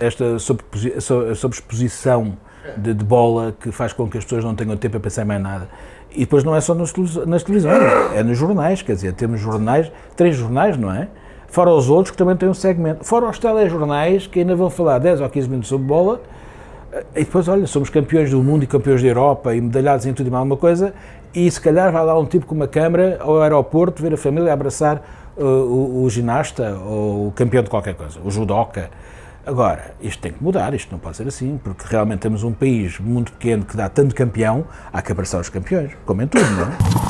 Esta sobreexposição de, de, bola que faz com que as pessoas não tenham tempo a pensar em mais nada. E depois não é só nas, nas televisões, é nos jornais, quer dizer, temos jornais, três jornais, não é? Fora os outros que também têm um segmento. Fora os telejornais que ainda vão falar 10 ou 15 minutos sobre bola e depois, olha, somos campeões do mundo e campeões da Europa e medalhados em tudo e mais alguma coisa e se calhar vai lá um tipo com uma câmara ao aeroporto ver a família abraçar uh, o, o ginasta ou o campeão de qualquer coisa, o judoca. Agora, isto tem que mudar, isto não pode ser assim, porque realmente temos um país muito pequeno que dá tanto campeão, há que abraçar os campeões, como em tudo, não é?